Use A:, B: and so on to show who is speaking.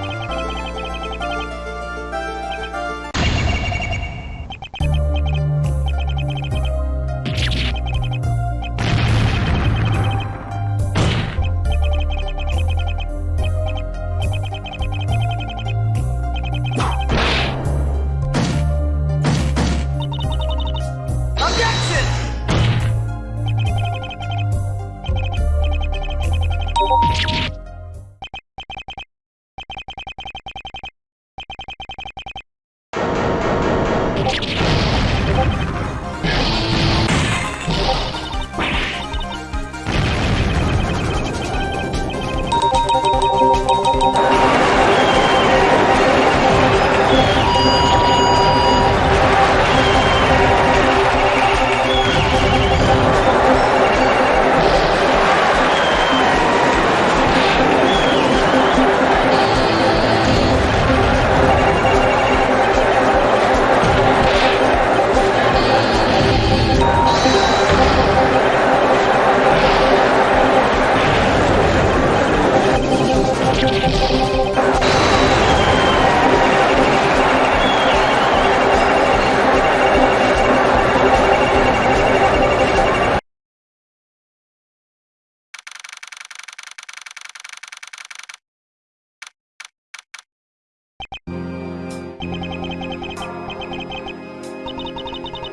A: you Thank you. you